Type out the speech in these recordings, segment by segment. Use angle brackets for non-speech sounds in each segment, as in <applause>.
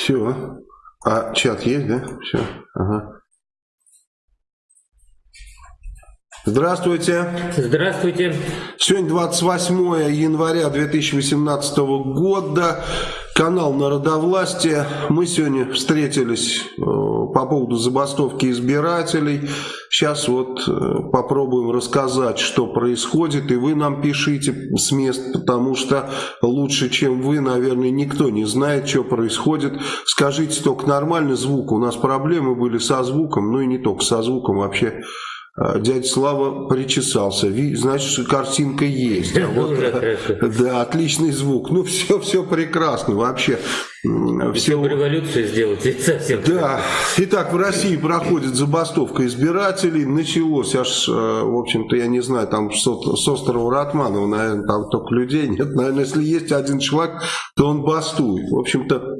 Все. А чат есть, да? Все. Ага. Здравствуйте. Здравствуйте. Сегодня 28 января 2018 года. Канал Народовластия. Мы сегодня встретились э, по поводу забастовки избирателей. Сейчас вот э, попробуем рассказать, что происходит. И вы нам пишите с мест, потому что лучше, чем вы, наверное, никто не знает, что происходит. Скажите только нормальный звук. У нас проблемы были со звуком, ну и не только со звуком вообще. А, дядя Слава причесался. Значит, картинка есть. А вот, <laughs> да, отличный звук. Ну, все, все прекрасно вообще. Все революцию сделать <laughs> совсем. Да. Итак, в России проходит забастовка избирателей. Началось аж, э, в общем-то, я не знаю, там с острова Ратманова, наверное, там только людей нет. Наверное, если есть один человек, то он бастует. В общем-то,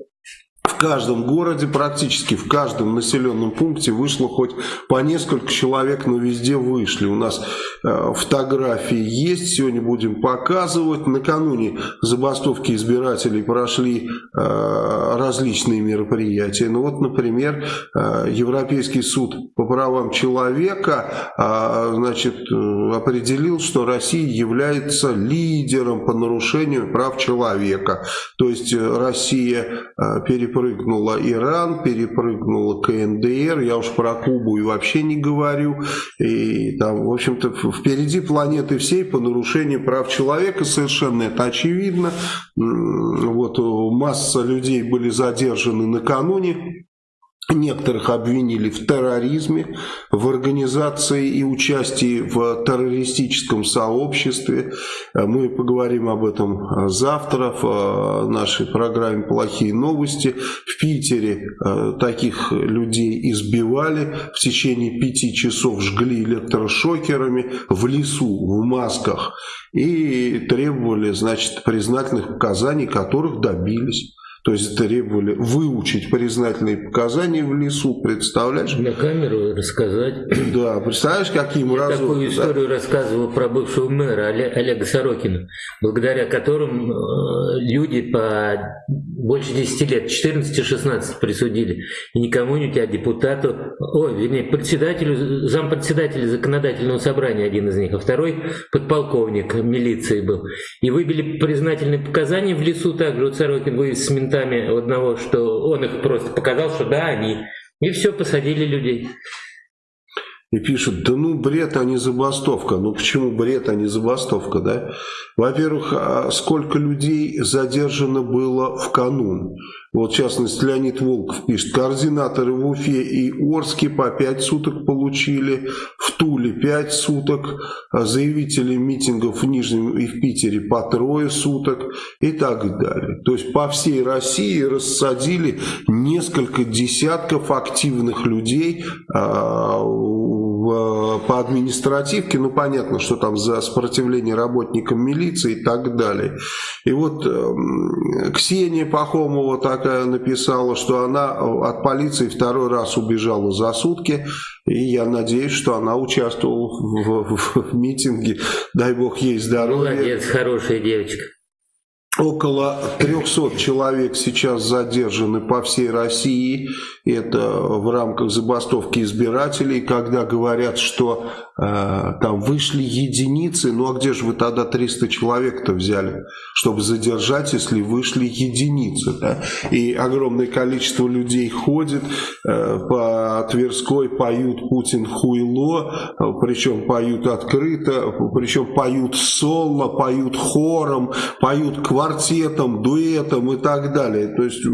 каждом городе, практически в каждом населенном пункте вышло хоть по несколько человек, но везде вышли. У нас э, фотографии есть, сегодня будем показывать. Накануне забастовки избирателей прошли э, различные мероприятия. Ну вот, например, э, Европейский суд по правам человека э, значит, э, определил, что Россия является лидером по нарушению прав человека. То есть э, Россия э, перепрыгнула перепрыгнула Иран, перепрыгнула КНДР, я уж про Кубу и вообще не говорю. И там, в общем-то, впереди планеты всей по нарушению прав человека, совершенно это очевидно. Вот масса людей были задержаны накануне Некоторых обвинили в терроризме, в организации и участии в террористическом сообществе. Мы поговорим об этом завтра в нашей программе «Плохие новости». В Питере э, таких людей избивали, в течение пяти часов жгли электрошокерами в лесу, в масках и требовали значит, признательных показаний, которых добились. То есть требовали выучить признательные показания в лесу, представляешь? На камеру рассказать. Да, представляешь, каким Я разум... такую историю да? рассказывал про бывшего мэра Олега Сорокина, благодаря которым э, люди по больше 10 лет, 14-16 присудили. И не кому-нибудь, а депутату, ой, вернее, председателю, зампредседателя законодательного собрания один из них, а второй подполковник милиции был. И выбили признательные показания в лесу также. Вот Сорокин вывез с ментами одного, что он их просто показал, что да, они. И все, посадили людей. И пишут, да ну бред, а не забастовка. Ну почему бред, а не забастовка, да? Во-первых, а сколько людей задержано было в канун? Вот, в частности, Леонид Волков пишет, координаторы в Уфе и Орске по 5 суток получили, в Туле 5 суток, а заявители митингов в Нижнем и в Питере по трое суток и так далее. То есть по всей России рассадили несколько десятков активных людей а, по административке, ну понятно, что там за сопротивление работникам милиции и так далее. И вот э, Ксения Пахомова такая написала, что она от полиции второй раз убежала за сутки, и я надеюсь, что она участвовала в, в, в митинге, дай бог ей здоровья. Молодец, хорошая девочка. Около 300 человек сейчас задержаны по всей России. Это в рамках забастовки избирателей, когда говорят, что э, там вышли единицы. Ну а где же вы тогда 300 человек-то взяли, чтобы задержать, если вышли единицы? Да? И огромное количество людей ходит э, по Тверской, поют «Путин хуйло», причем поют открыто, причем поют соло, поют хором, поют квартетом, дуэтом и так далее. То есть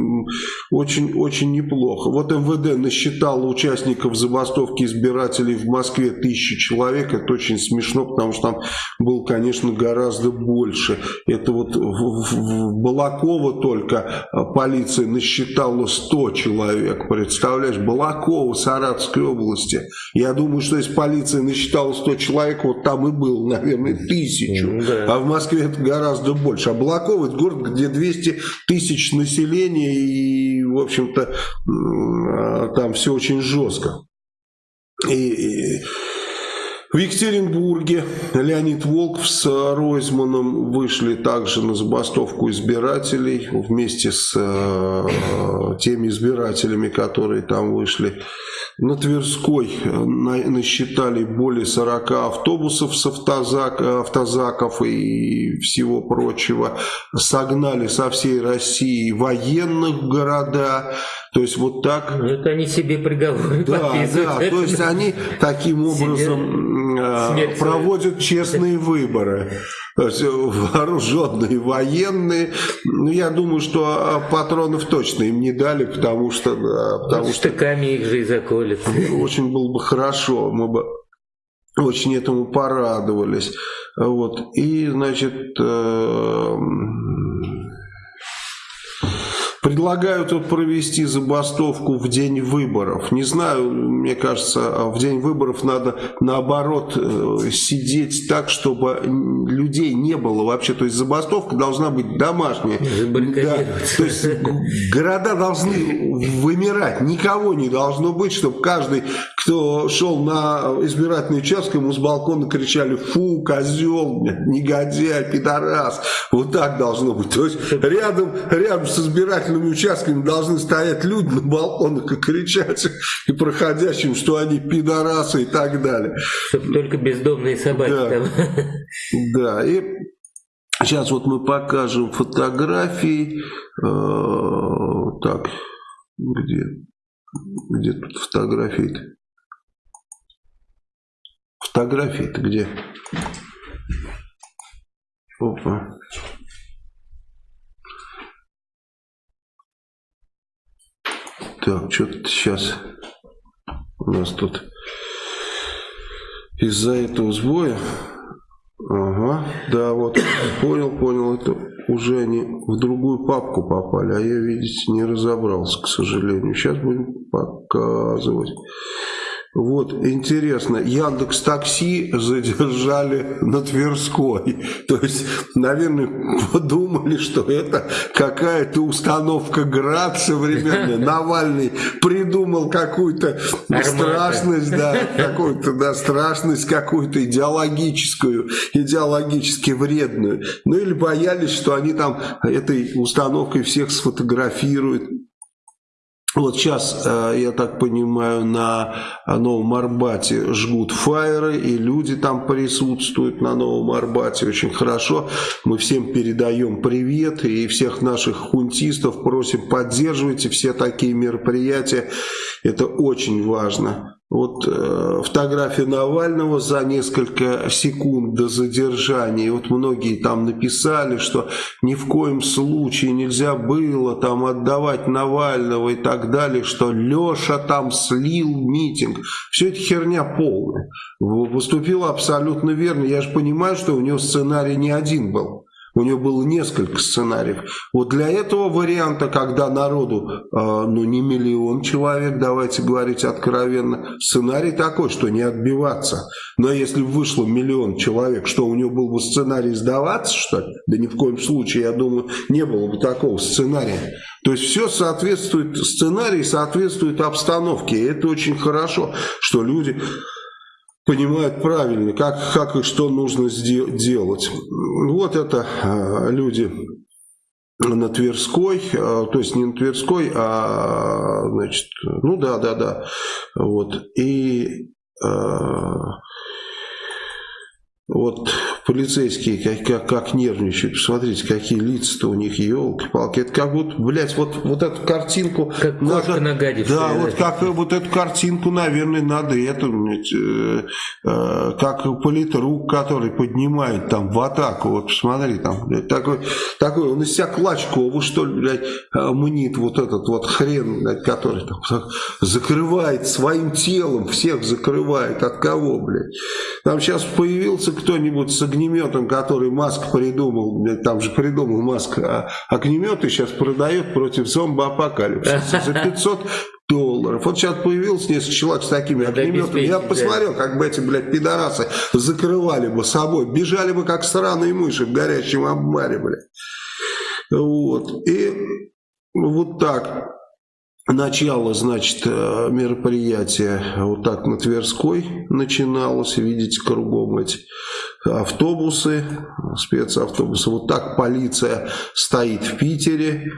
очень-очень неплохо. Вот МВД насчитало участников забастовки избирателей в Москве тысячи человек. Это очень смешно, потому что там было, конечно, гораздо больше. Это вот в, в, в Балаково только а, полиция насчитала 100 человек. Представляешь, Балаково, Саратовской области. Я думаю, что если полиция насчитала 100 человек, вот там и было, наверное, тысячу. Да. А в Москве это гораздо больше. А Балаково Ростова, это город, где 200 тысяч населения, и, в общем-то, а, там все очень жестко. И, и в Екатеринбурге Леонид Волков с Ройзманом вышли также на забастовку избирателей вместе с э, теми избирателями, которые там вышли. На Тверской э, насчитали более 40 автобусов с автозак, автозаков и всего прочего. Согнали со всей России военных в города. То есть вот так... Ну, это они себе приговоры да, Да, то есть они таким образом себе э, проводят честные выборы. То есть вооруженные военные. Ну, я думаю, что а, патронов точно им не дали, потому что... Потому что штыками их же и заколят. Очень было бы хорошо, мы бы очень этому порадовались. Вот. И, значит, э, Предлагают вот провести забастовку в день выборов. Не знаю, мне кажется, в день выборов надо наоборот э, сидеть так, чтобы людей не было вообще. То есть забастовка должна быть домашняя. Да. То есть города должны вымирать. Никого не должно быть, чтобы каждый, кто шел на избирательный участок, ему с балкона кричали «фу, козел, негодяй, пидорас». Вот так должно быть. То есть рядом, рядом с избирательным избирательными участками должны стоять люди на балконах и кричать и проходящим, что они пидорасы и так далее. Чтобы только бездомные собаки да. там. Да, и сейчас вот мы покажем фотографии. Э, так, где, где тут фотографии-то? Фотографии-то где? Опа. Так, что-то сейчас у нас тут из-за этого сбоя. Ага, да, вот, понял, понял, это уже они в другую папку попали, а я, видите, не разобрался, к сожалению. Сейчас будем показывать. Вот, интересно, Яндекс Такси задержали на Тверской. <laughs> То есть, наверное, подумали, что это какая-то установка ГРАД современная. <laughs> Навальный придумал какую-то страшность, да, <laughs> какую-то, да, страшность какую-то идеологическую, идеологически вредную. Ну или боялись, что они там этой установкой всех сфотографируют вот сейчас, э, я так понимаю, на Новом Арбате жгут фаеры, и люди там присутствуют на Новом Арбате. Очень хорошо. Мы всем передаем привет, и всех наших хунтистов просим поддерживайте все такие мероприятия. Это очень важно. Вот э, фотография Навального за несколько секунд до задержания. Вот многие там написали, что ни в коем случае нельзя было там отдавать Навального и так далее, что Леша там слил митинг. Все это херня полная. Выступил абсолютно верно. Я же понимаю, что у него сценарий не один был. У него было несколько сценариев. Вот для этого варианта, когда народу, э, ну не миллион человек, давайте говорить откровенно, сценарий такой, что не отбиваться. Но если вышло миллион человек, что у него был бы сценарий сдаваться, что ли? Да ни в коем случае, я думаю, не было бы такого сценария. То есть все соответствует, сценарий соответствует обстановке. И это очень хорошо, что люди понимают правильно, как, как и что нужно делать. Вот это а, люди на Тверской, а, то есть не на Тверской, а, значит, ну да, да, да, вот, и а, вот полицейские как, как, как нервничают. Посмотрите, какие лица-то у них, елки-палки. Это как будто, блядь, вот, вот эту картинку... Как надо, нагадившая. Да, вот как вот эту картинку, наверное, надо это, э, э, как политрук, который поднимает там в атаку. Вот посмотри, там, блядь, такой, такой, он из себя Клачкова, что ли, блядь, э, мнит вот этот вот хрен, блядь, который там закрывает своим телом, всех закрывает. От кого, блядь? Там сейчас появился кто-нибудь с огнеметом, который Маск придумал, там же придумал Маск, а огнеметы сейчас продает против зомбоапокалипсиса <laughs> за 500 долларов. Вот сейчас появился несколько человек с такими огнеметами. Я посмотрел, как бы эти, блядь, пидорасы закрывали бы собой, бежали бы как сраные мыши в горячем обмаре, блядь. Вот. И вот так Начало, значит, э, мероприятия вот так на Тверской начиналось. Видите, кругом эти автобусы, спецавтобусы. Вот так полиция стоит в Питере.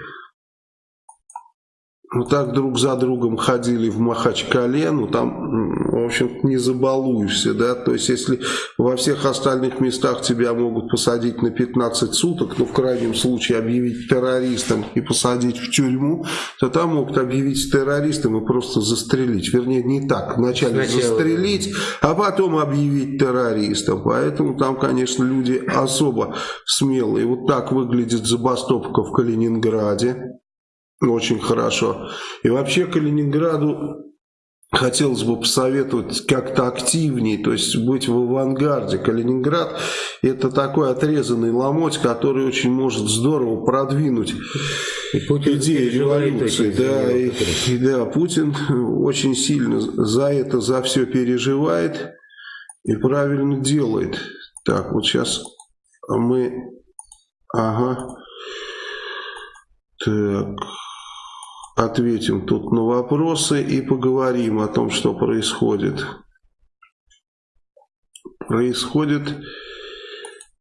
Ну, так друг за другом ходили в Махачкале, ну, там, в общем не забалуешься, да, то есть, если во всех остальных местах тебя могут посадить на 15 суток, ну, в крайнем случае объявить террористом и посадить в тюрьму, то там могут объявить террористом и просто застрелить, вернее, не так, вначале Сначала, застрелить, а потом объявить террористом, поэтому там, конечно, люди особо смелые, вот так выглядит забастовка в Калининграде, очень хорошо. И вообще Калининграду хотелось бы посоветовать как-то активнее, то есть быть в авангарде. Калининград это такой отрезанный ломоть, который очень может здорово продвинуть и Путин идеи революции. Да, и, и, да, Путин очень сильно за это, за все переживает и правильно делает. Так, вот сейчас мы... Ага. Так ответим тут на вопросы и поговорим о том, что происходит. Происходит,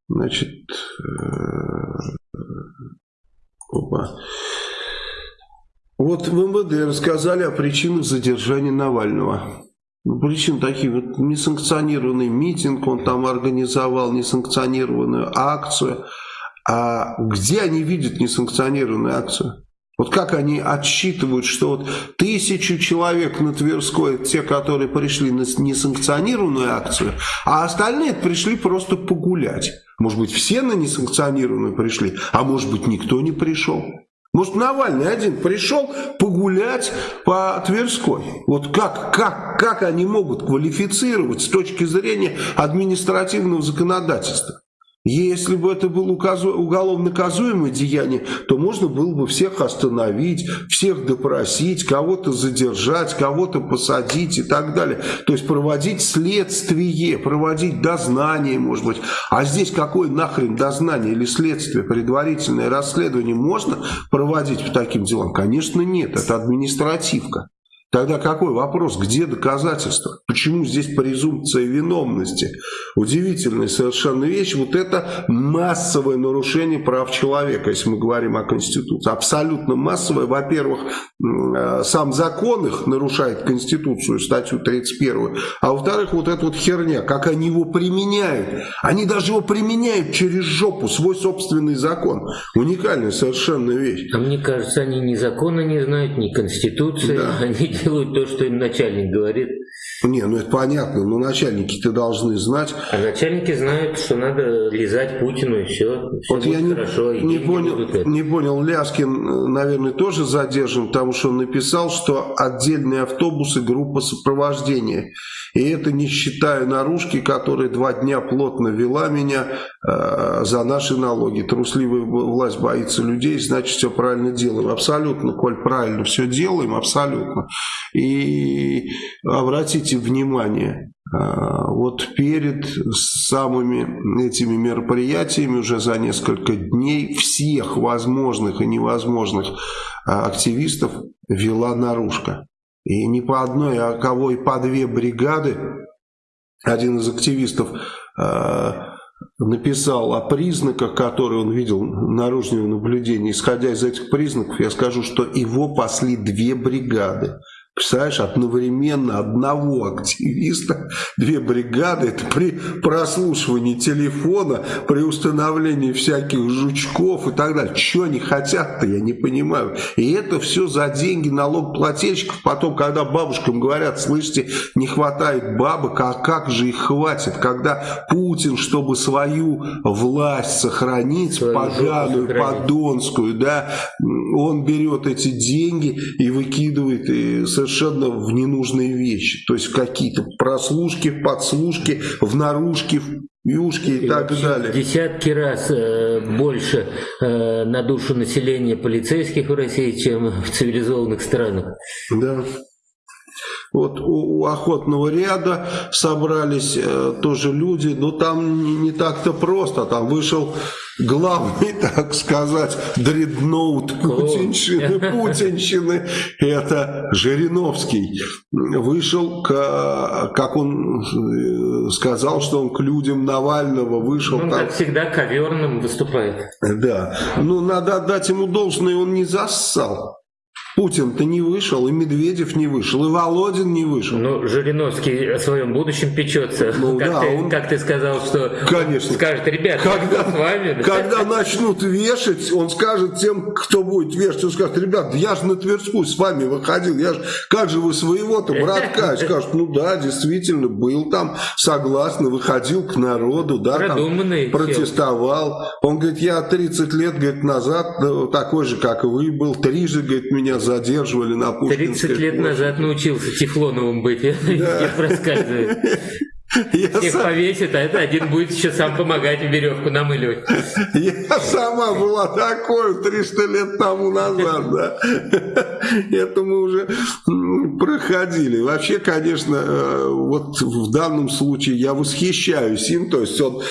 значит, э, опа. Вот в МВД рассказали о причинах задержания Навального. Ну, причин такие, вот несанкционированный митинг он там организовал, несанкционированную акцию. А где они видят несанкционированную акцию? Вот как они отсчитывают, что вот тысячу человек на Тверской, те, которые пришли на несанкционированную акцию, а остальные пришли просто погулять. Может быть, все на несанкционированную пришли, а может быть, никто не пришел. Может, Навальный один пришел погулять по Тверской. Вот как, как, как они могут квалифицировать с точки зрения административного законодательства? Если бы это было уголовно наказуемое деяние, то можно было бы всех остановить, всех допросить, кого-то задержать, кого-то посадить и так далее. То есть проводить следствие, проводить дознание, может быть. А здесь какое нахрен дознание или следствие, предварительное расследование можно проводить по таким делам? Конечно нет, это административка. Тогда какой вопрос, где доказательства? Почему здесь презумпция виновности? Удивительная совершенно вещь. Вот это массовое нарушение прав человека, если мы говорим о Конституции. Абсолютно массовое. Во-первых, э, сам закон их нарушает Конституцию, статью 31. А во-вторых, вот эта вот херня, как они его применяют. Они даже его применяют через жопу, свой собственный закон. Уникальная совершенно вещь. А мне кажется, они ни закона не знают, ни Конституции. Да. Они делают то, что им начальник говорит. Не, ну это понятно, но начальники-то должны знать. А начальники знают, что надо лизать Путину и все. все вот я не, хорошо, не, понял, не понял, Ляскин, наверное, тоже задержан, потому что он написал, что отдельные автобусы, группа сопровождения. И это не считая наружки, которая два дня плотно вела меня э, за наши налоги. Трусливая власть боится людей, значит все правильно делаем. Абсолютно, Коль, правильно все делаем, абсолютно. И обратите внимание, а, вот перед самыми этими мероприятиями уже за несколько дней всех возможных и невозможных а, активистов вела наружка. И не по одной, а кого и по две бригады. Один из активистов а, написал о признаках, которые он видел наружного наблюдения. Исходя из этих признаков, я скажу, что его пасли две бригады. Представляешь, одновременно одного активиста, две бригады, это при прослушивании телефона, при установлении всяких жучков и так далее. Что они хотят-то, я не понимаю. И это все за деньги налогоплательщиков. Потом, когда бабушкам говорят, слышите, не хватает бабок, а как же их хватит, когда Путин, чтобы свою власть сохранить, Свою поганую, сохранить. подонскую, да, он берет эти деньги и выкидывает и совершенно в ненужные вещи. То есть какие-то прослушки, подслушки, в наружки, в юшки и, и так далее. Десятки раз э, больше э, на душу населения полицейских в России, чем в цивилизованных странах. Да. Вот у, у охотного ряда собрались э, тоже люди, но там не, не так-то просто. Там вышел главный, <laughs> так сказать, дредноут путинщины, <laughs> путинщины, это Жириновский. Вышел, к, как он э, сказал, что он к людям Навального вышел. Ну, как всегда, коверным выступает. Да. Ну, надо отдать ему должное, он не зассал. Путин-то не вышел, и Медведев не вышел, и Володин не вышел. Ну, Жириновский о своем будущем печется. Ну, как, да, ты, он... как ты сказал, что Конечно. скажет, ребят, когда, с вами. <laughs> Когда начнут вешать, он скажет тем, кто будет вешать, он скажет, ребят, я же на Тверскую с вами выходил, я же, как же вы своего-то, братка? И скажут, ну да, действительно, был там, согласно, выходил к народу, да, там, протестовал. Он говорит, я 30 лет, говорит, назад такой же, как и вы, был, трижды, говорит, меня задерживали на Пушкинской 30 лет площади. назад научился Тефлоновым быть, <laughs> да. проскальзывает. Я Всех сам... повесит, а это один будет еще сам помогать веревку намыливать. Я сама была такой 300 лет тому назад, да. Это мы уже проходили. Вообще, конечно, э, вот в данном случае я восхищаюсь им, то есть он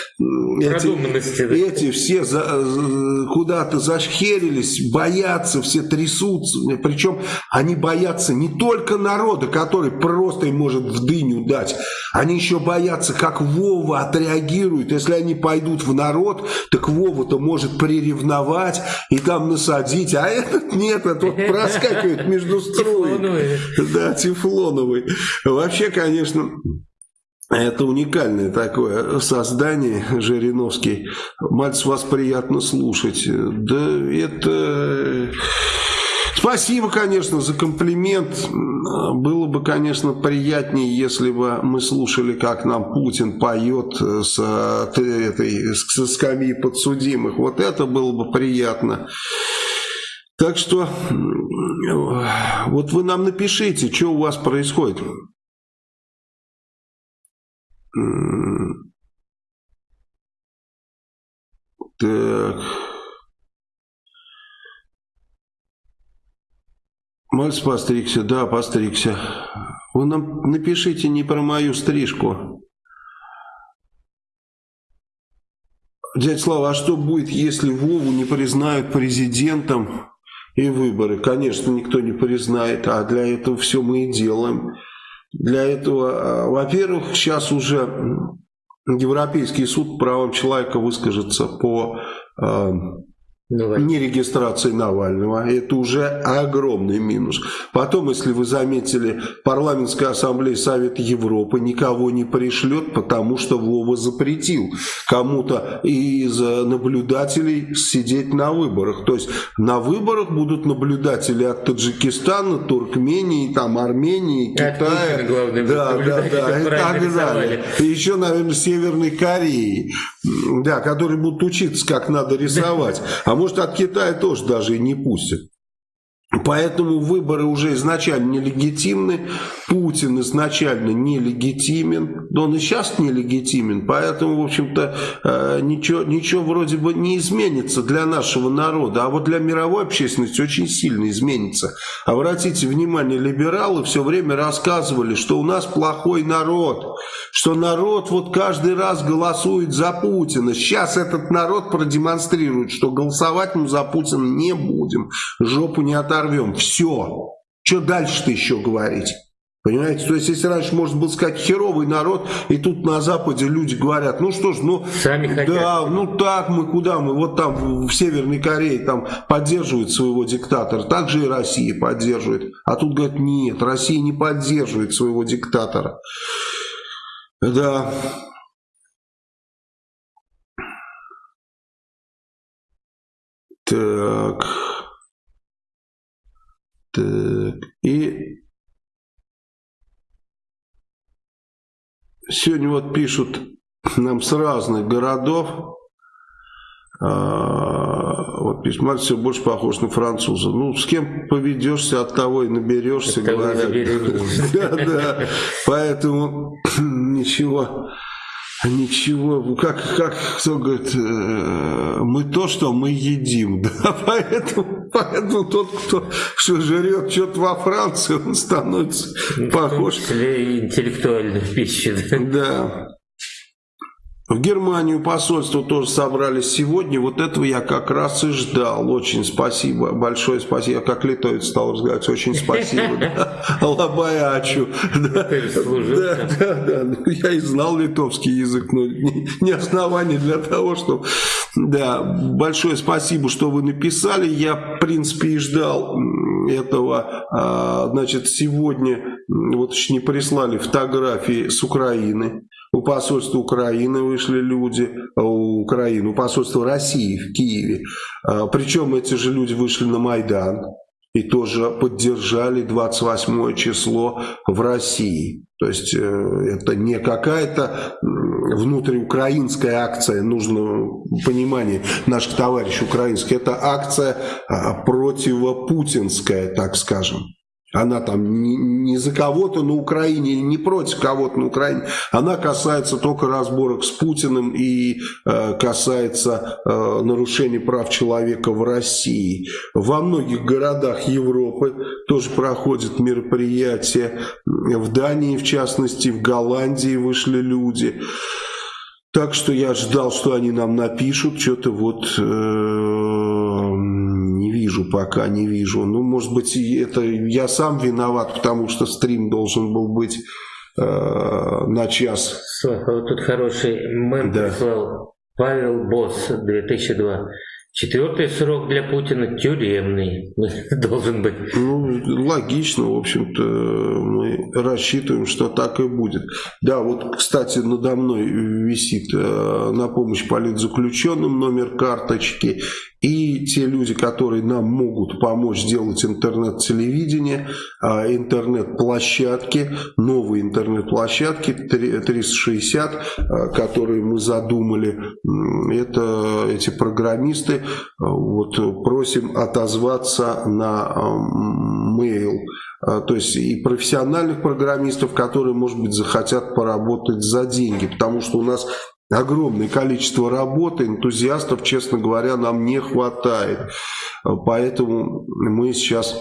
эти, эти все за, куда-то зашхерились, боятся, все трясутся. Причем они боятся не только народа, который просто им может в дыню дать, они еще боятся, как Вова отреагирует. Если они пойдут в народ, так Вова-то может приревновать и там насадить, а этот нет, этот вот <laughs> проскакивает между строем. Да, Тефлоновый. Вообще, конечно... Это уникальное такое создание, Жириновский. Мальц, вас приятно слушать. Да это... Спасибо, конечно, за комплимент. Было бы, конечно, приятнее, если бы мы слушали, как нам Путин поет с этой с скамьи подсудимых. Вот это было бы приятно. Так что вот вы нам напишите, что у вас происходит. Так. Мальц постригся, да, постригся. Вы нам напишите не про мою стрижку. Дядя Слава, а что будет, если Вову не признают президентом и выборы? Конечно, никто не признает, а для этого все мы и делаем. Для этого, а, во-первых, сейчас уже Европейский суд правам человека выскажется по Навального. не регистрации Навального. Это уже огромный минус. Потом, если вы заметили, парламентская ассамблея Совета Европы никого не пришлет, потому что Вова запретил кому-то из наблюдателей сидеть на выборах. То есть на выборах будут наблюдатели от Таджикистана, Туркмении, там, Армении, Китая. да, да, да, и так далее. И еще, наверное, Северной Кореи, да, которые будут учиться, как надо рисовать. А <laughs> может от Китая тоже даже и не пустят. Поэтому выборы уже изначально нелегитимны, Путин изначально нелегитимен, но он и сейчас нелегитимен, поэтому, в общем-то, э, ничего, ничего вроде бы не изменится для нашего народа, а вот для мировой общественности очень сильно изменится. Обратите внимание, либералы все время рассказывали, что у нас плохой народ, что народ вот каждый раз голосует за Путина. Сейчас этот народ продемонстрирует, что голосовать мы за Путина не будем, жопу не оторвем. Все. Что дальше-то еще говорить? Понимаете? То есть, если раньше можно было сказать херовый народ, и тут на Западе люди говорят, ну что ж, ну, Сами хотят. да, ну так мы, куда мы, вот там в Северной Корее там поддерживают своего диктатора, так же и Россия поддерживает. А тут говорят, нет, Россия не поддерживает своего диктатора. Да. Так. Так, и сегодня вот пишут нам с разных городов, вот письма все больше похож на француза. Ну, с кем поведешься, от того и наберешься, говорят. <laughs> Да, да. Поэтому <clears throat> ничего Ничего, как, как кто говорит, э, мы то, что мы едим, <laughs> да, поэтому, поэтому тот, кто что жрет что-то во Франции, он становится похож. В том числе интеллектуальной пищи, да. Да. В Германию посольство тоже собрались сегодня. Вот этого я как раз и ждал. Очень спасибо, большое спасибо. Как литовец стал разговаривать. Очень спасибо. <laughs> Лабаячу. Да, да, да. Я и знал литовский язык, но не основание для того, чтобы... Да, большое спасибо, что вы написали. Я, в принципе, и ждал этого. А, значит, сегодня вот еще не прислали фотографии с Украины. У посольства Украины вышли люди, у Украины, у посольства России в Киеве. А, причем эти же люди вышли на Майдан и тоже поддержали 28 число в России. То есть э, это не какая-то внутриукраинская акция, нужно понимание наших товарищей украинских, это акция а, противопутинская, так скажем. Она там не, за кого-то на Украине или не против кого-то на Украине. Она касается только разборок с Путиным и э, касается э, нарушений прав человека в России. Во многих городах Европы тоже проходят мероприятия. В Дании, в частности, в Голландии вышли люди. Так что я ждал, что они нам напишут. Что-то вот... Э, пока, не вижу. Ну, может быть, это я сам виноват, потому что стрим должен был быть э, на час. Слава, вот тут хороший мем да. прислал Павел Босс 2002. Четвертый срок для Путина тюремный <laughs> должен быть. Ну, логично, в общем-то, мы рассчитываем, что так и будет. Да, вот, кстати, надо мной висит э, на помощь политзаключенным номер карточки. И те люди, которые нам могут помочь сделать интернет-телевидение, а, интернет-площадки, новые интернет-площадки 360, а, которые мы задумали, это эти программисты, вот просим отозваться на mail, то есть и профессиональных программистов, которые, может быть, захотят поработать за деньги, потому что у нас огромное количество работы, энтузиастов, честно говоря, нам не хватает. Поэтому мы сейчас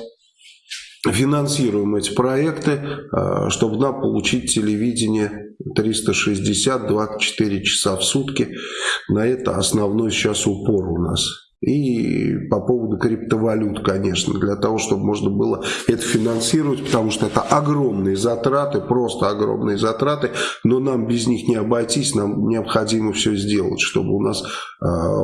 финансируем эти проекты, э, чтобы нам получить телевидение 360, 24 часа в сутки. На это основной сейчас упор у нас. И по поводу криптовалют, конечно, для того, чтобы можно было это финансировать, потому что это огромные затраты, просто огромные затраты, но нам без них не обойтись, нам необходимо все сделать, чтобы у нас э,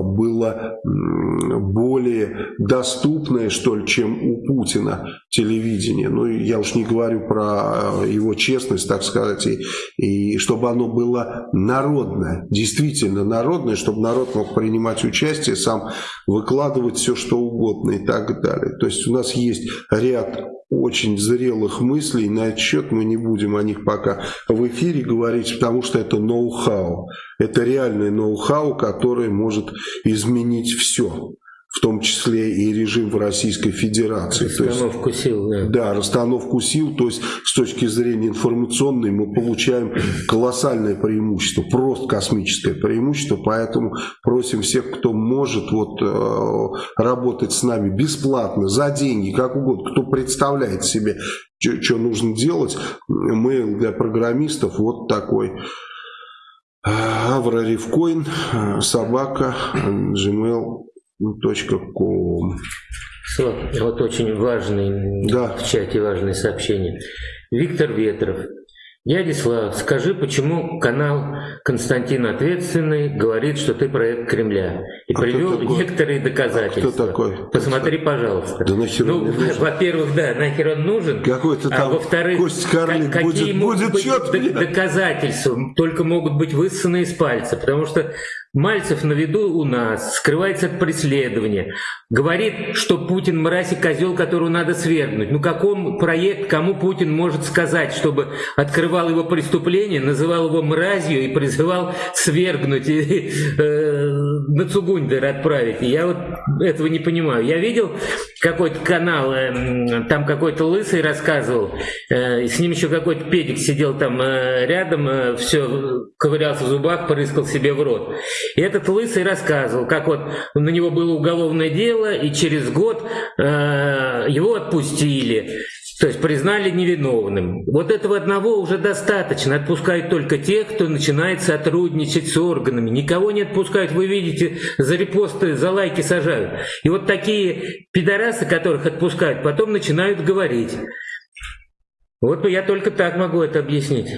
было более доступное, что ли, чем у Путина телевидение. Ну, я уж не говорю про его честность, так сказать, и, и чтобы оно было народное, действительно народное, чтобы народ мог принимать участие, сам выкладывать все, что угодно и так далее. То есть у нас есть ряд очень зрелых мыслей, на этот счет мы не будем о них пока в эфире говорить, потому что это ноу-хау. Это реальное ноу-хау, которое может изменить все в том числе и режим в Российской Федерации. Расстановку есть, сил, да. Да, расстановку сил, то есть с точки зрения информационной мы получаем колоссальное преимущество, просто космическое преимущество, поэтому просим всех, кто может вот, э, работать с нами бесплатно, за деньги, как угодно, кто представляет себе, что нужно делать, mail для программистов вот такой. Авра Ревкоин, собака, gmail .com. Вот очень важный да. в чате важное сообщение. Виктор Ветров. Дядя Слав, скажи, почему канал Константин Ответственный говорит, что ты проект Кремля? И а привел некоторые доказательства. А кто такой? Посмотри, пожалуйста. Да нахер ну, Во-первых, да, нахер он нужен. Какой-то а там а во-вторых, какие будет, могут быть доказательства? Только могут быть высосаны из пальца. Потому что Мальцев на виду у нас, скрывается от преследования, говорит, что Путин мразь и козел, которого надо свергнуть. Ну каком проект, кому Путин может сказать, чтобы открывал его преступление, называл его мразью и призывал свергнуть и э, на Цугундер отправить. Я вот этого не понимаю. Я видел какой-то канал, э, там какой-то лысый рассказывал, э, с ним еще какой-то педик сидел там э, рядом, э, все ковырялся в зубах, порыскал себе в рот. И этот лысый рассказывал, как вот на него было уголовное дело, и через год э, его отпустили. То есть признали невиновным. Вот этого одного уже достаточно. Отпускают только тех, кто начинает сотрудничать с органами. Никого не отпускают. Вы видите, за репосты, за лайки сажают. И вот такие пидорасы, которых отпускают, потом начинают говорить. Вот я только так могу это объяснить.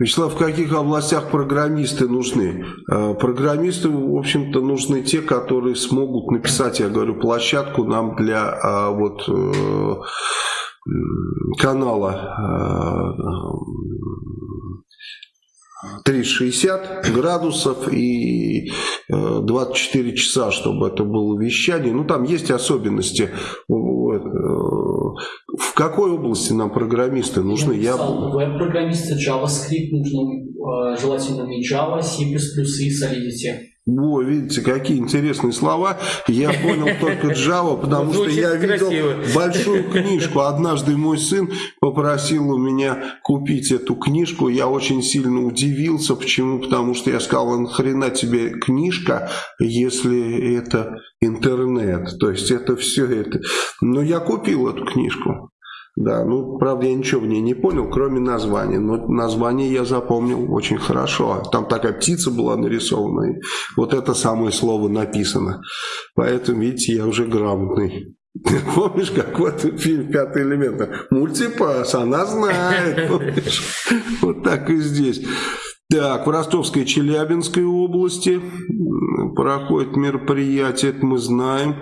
Вячеслав, в каких областях программисты нужны? Э, программисты, в общем-то, нужны те, которые смогут написать, я говорю, площадку нам для а, вот э, канала 360 градусов и 24 часа, чтобы это было вещание. Ну, там есть особенности в какой области нам программисты нужны? Я веб-программисты, JavaScript нужно, э, желательно не Java, C++ и Solidity. О, видите, какие интересные слова. Я понял только Java, потому что я видел большую <laughs> книжку. Однажды мой сын попросил у меня купить эту книжку. Я очень сильно удивился. Почему? Потому что я сказал, нахрена тебе книжка, если это интернет. То есть это все это. Но я купил эту книжку. Да, ну, правда, я ничего в ней не понял, кроме названия. Но название я запомнил очень хорошо. Там такая птица была нарисована, и вот это самое слово написано. Поэтому, видите, я уже грамотный. <laughs> Помнишь, как в этом фильме «Пятый элемент»? Мультипас, она знает. <laughs> Вот так и здесь. Так, в Ростовской и Челябинской области проходит мероприятие, это мы знаем.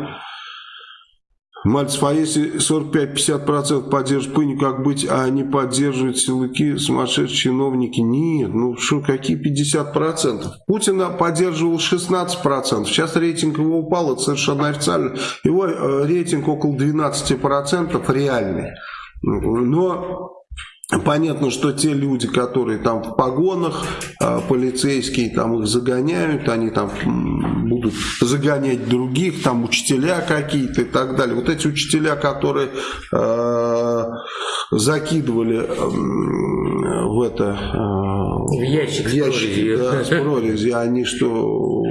Мальцев, а если 45-50% поддерживают Пыню, как быть, а не поддерживают силовики, сумасшедшие чиновники? Нет, ну что, какие 50%? Путина поддерживал 16%, сейчас рейтинг его упал, это совершенно официально. Его э, рейтинг около 12% реальный. Но Понятно, что те люди, которые там в погонах, а, полицейские там их загоняют, они там будут загонять других, там учителя какие-то и так далее. Вот эти учителя, которые э, закидывали э, в это... Э, в ящик, в ящик с Да, с прорези, они что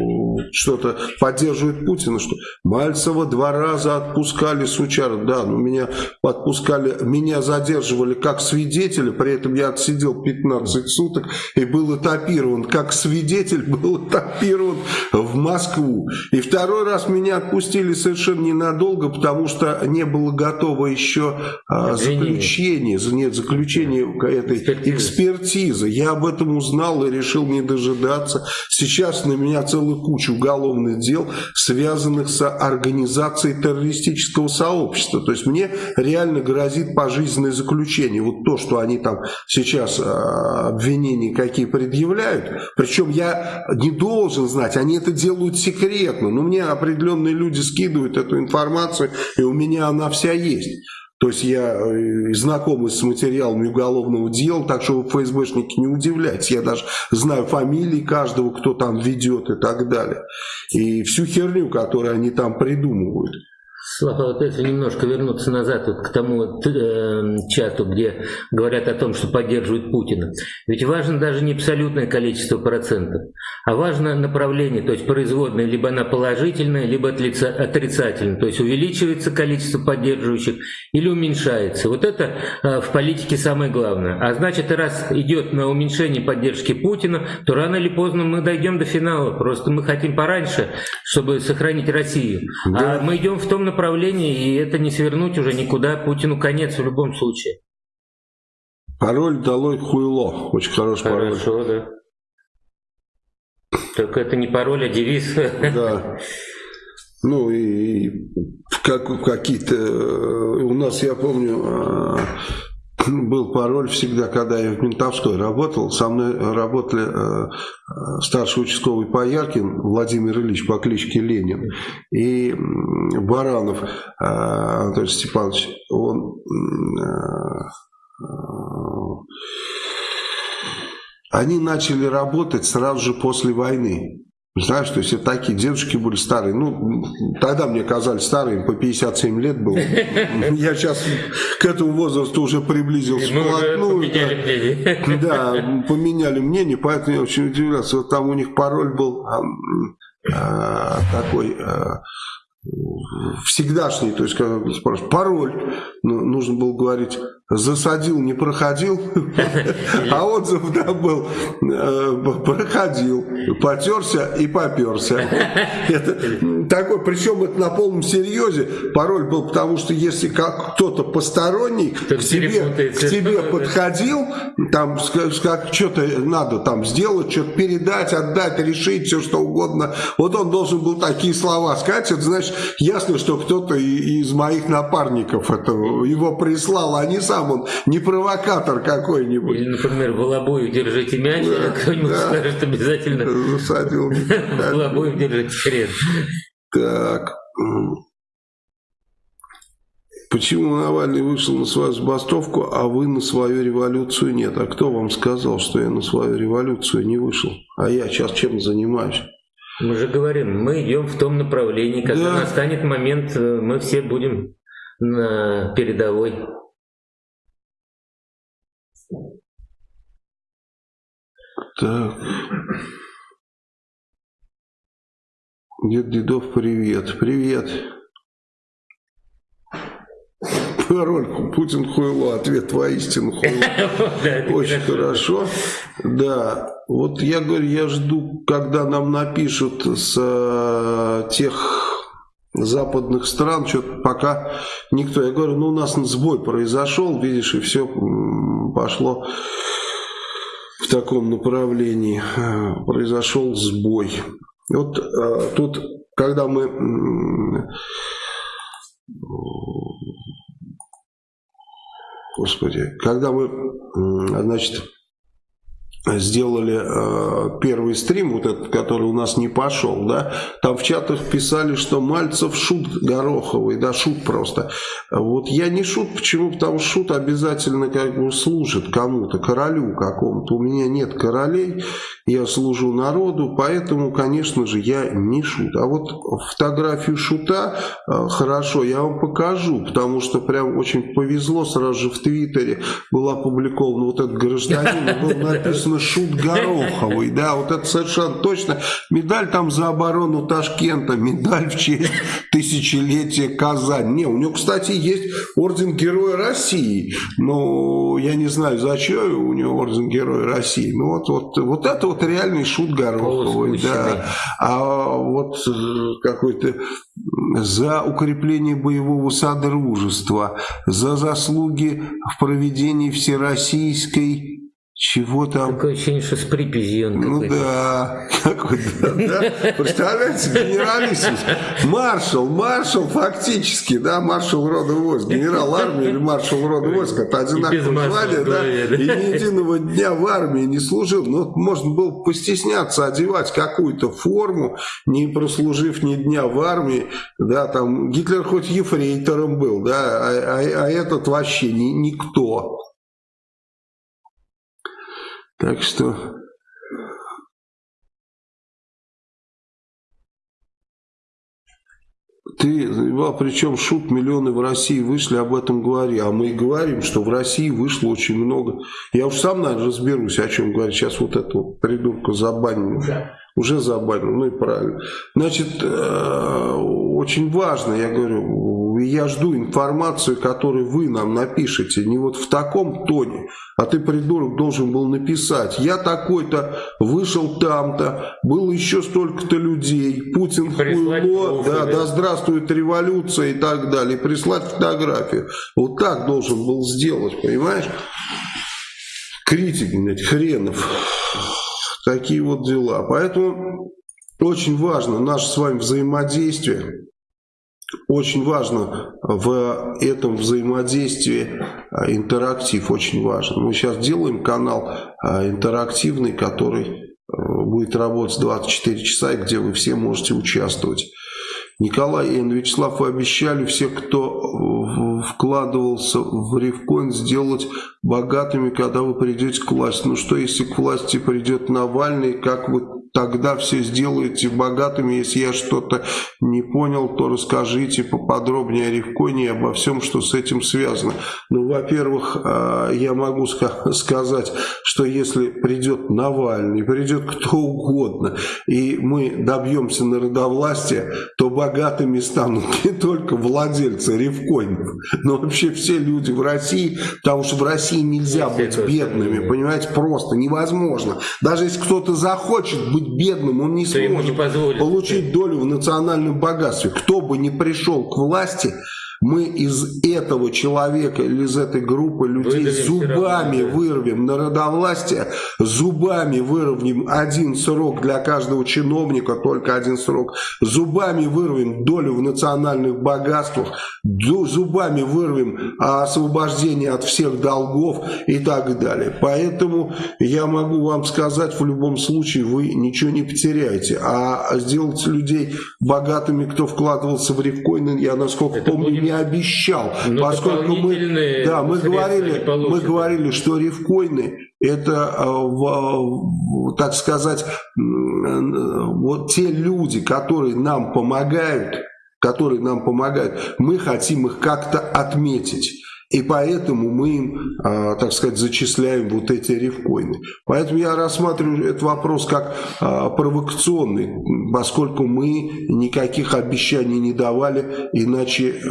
что-то поддерживают Путина, что Мальцева два раза отпускали с учара. Да, но меня подпускали, меня задерживали как свидетеля, при этом я отсидел 15 суток и был этапирован. Как свидетель был этапирован в Москву. И второй раз меня отпустили совершенно ненадолго, потому что не было готово еще а, заключение, нет, заключение этой экспертизы. экспертизы. Я об этом узнал и решил не дожидаться. Сейчас на меня целую кучу уголовных дел, связанных с организацией террористического сообщества. То есть мне реально грозит пожизненное заключение. Вот то, что они там сейчас а, обвинения какие предъявляют, причем я не должен знать, они это делают секретно, но мне определенные люди скидывают эту информацию, и у меня она вся есть. То есть я э, знакомый с материалами уголовного дела, так что вы, ФСБшники, не удивляйтесь. Я даже знаю фамилии каждого, кто там ведет и так далее. И всю херню, которую они там придумывают. Слава, вот если немножко вернуться назад вот к тому э, чату, где говорят о том, что поддерживают Путина. Ведь важно даже не абсолютное количество процентов, а важно направление, то есть производная либо она положительная, либо отрицательная. То есть увеличивается количество поддерживающих или уменьшается. Вот это э, в политике самое главное. А значит, раз идет на уменьшение поддержки Путина, то рано или поздно мы дойдем до финала. Просто мы хотим пораньше, чтобы сохранить Россию. Да. А мы идем в том направлении, направлении, и это не свернуть уже никуда. Путину конец в любом случае. Пароль долой хуйло. Очень хороший пароль. Хорошо, да. Только это не пароль, а девиз. Да. Ну и как, какие-то... У нас, я помню, а, <laughs> был пароль всегда, когда я в Ментовской работал. Со мной работали э, старший участковый Пояркин Владимир Ильич по кличке Ленин и Баранов э, Анатолий Степанович. Он... Э, они начали работать сразу же после войны. Знаешь, то есть это такие дедушки были старые. Ну, тогда мне казались старыми, по 57 лет было. <laughs> Я сейчас к этому возрасту уже приблизился вплотную. поменяли мнение. <laughs> Да, поменяли мнение, поэтому я очень удивлялся. Вот там у них пароль был а, такой... А, всегдашний, то есть, когда спрашивают, пароль, ну, нужно было говорить, засадил, не проходил, <laughs> а отзыв да, был, э, проходил, потерся и поперся. <laughs> Это такой, причем это на полном серьезе, пароль был, потому что если кто-то посторонний к тебе, к тебе <laughs> подходил, там как что-то надо там сделать, что-то передать, отдать, решить, все что угодно, вот он должен был такие слова сказать, это значит, ясно, что кто-то из моих напарников это, его прислал, а не сам он, не провокатор какой-нибудь. Или, например, Волобуев держите мяч, да, кто-нибудь да. скажет обязательно Засадил. <laughs> Волобуев держите хрен. Так. Почему Навальный вышел на свою забастовку, а вы на свою революцию нет? А кто вам сказал, что я на свою революцию не вышел? А я сейчас чем занимаюсь? Мы же говорим, мы идем в том направлении, когда да. настанет момент, э, мы все будем на передовой. Так. Дед Дедов, привет. Привет. Пароль Путин хуйло, ответ воистину хуйло. <laughs> Очень хорошо. Да, вот я говорю, я жду, когда нам напишут с э, тех западных стран, что-то пока никто. Я говорю, ну у нас сбой произошел, видишь, и все пошло в таком направлении. Произошел сбой. Вот э, тут, когда мы Господи, когда мы, значит, сделали э, первый стрим, вот этот, который у нас не пошел, да, там в чатах писали, что Мальцев шут Гороховый, да, шут просто. Вот я не шут, почему? Потому что шут обязательно как бы служит кому-то, королю какому-то. У меня нет королей, я служу народу, поэтому, конечно же, я не шут. А вот фотографию шута э, хорошо, я вам покажу, потому что прям очень повезло, сразу же в Твиттере был опубликован вот этот гражданин, <laughs> был написано Шут Гороховый, да, вот это совершенно точно. Медаль там за оборону Ташкента, медаль в честь тысячелетия Казань. Не, у него, кстати, есть орден Героя России, но я не знаю, зачем у него орден Героя России. Ну вот, вот, вот это вот реальный Шут Гороховый, да. А вот э, какой-то за укрепление боевого содружества, за заслуги в проведении всероссийской чего там? Такое ощущение, что с припизью он Ну да, <laughs> какой-то, да. Представляете, генералиссимус, маршал, маршал фактически, да, маршал рода войск, генерал армии или маршал рода войск, это одинаковое звание, да, и ни единого дня в армии не служил. Ну, можно было постесняться одевать какую-то форму, не прослужив ни дня в армии, да, там, Гитлер хоть ефрейтором был, да, а, а, а этот вообще ни, никто. Так что... Ты, а причем шут миллионы в России вышли, об этом говори. А мы и говорим, что в России вышло очень много. Я уж сам, наверное, разберусь, о чем говорить. Сейчас вот эту вот придурку забаним. Уже. Уже забанил, ну и правильно. Значит, э, очень важно, я говорю, я жду информацию, которую вы нам напишете, не вот в таком тоне, а ты, придурок, должен был написать, я такой-то, вышел там-то, было еще столько-то людей, Путин хуйло, да, да, здравствует революция и так далее, прислать фотографию. Вот так должен был сделать, понимаешь? Критик, блядь, хренов. Такие вот дела. Поэтому очень важно наше с вами взаимодействие. Очень важно в этом взаимодействии а, интерактив, очень важно. Мы сейчас делаем канал а, интерактивный, который а, будет работать 24 часа, и где вы все можете участвовать. Николай и Вячеслав, вы обещали, все, кто вкладывался в Ревкоин сделать богатыми, когда вы придете к власти. Ну что, если к власти придет Навальный, как вы тогда все сделаете богатыми. Если я что-то не понял, то расскажите поподробнее о Ревконе и обо всем, что с этим связано. Ну, во-первых, а, я могу сказать, что если придет Навальный, придет кто угодно, и мы добьемся народовластия, то богатыми станут <laughs> не только владельцы Ревкоинов, но вообще все люди в России, потому что в России нельзя быть бедными, понимаете, просто невозможно. Даже если кто-то захочет быть бедным, он не сможет не получить долю в национальном богатстве. Кто бы ни пришел к власти, мы из этого человека или из этой группы людей Выдавим зубами вырвем народовластие, зубами вырвем один срок для каждого чиновника, только один срок, зубами вырвем долю в национальных богатствах, зубами вырвем освобождение от всех долгов и так далее. Поэтому я могу вам сказать, в любом случае вы ничего не потеряете. А сделать людей богатыми, кто вкладывался в рифкоины, я насколько Это помню, не обещал. Но поскольку мы, да, мы, говорили, мы говорили, что рифкоины это, э, так сказать, вот те люди, которые нам помогают, которые нам помогают, мы хотим их как-то отметить. И поэтому мы им, а, так сказать, зачисляем вот эти рифкоины. Поэтому я рассматриваю этот вопрос как а, провокационный, поскольку мы никаких обещаний не давали, иначе э,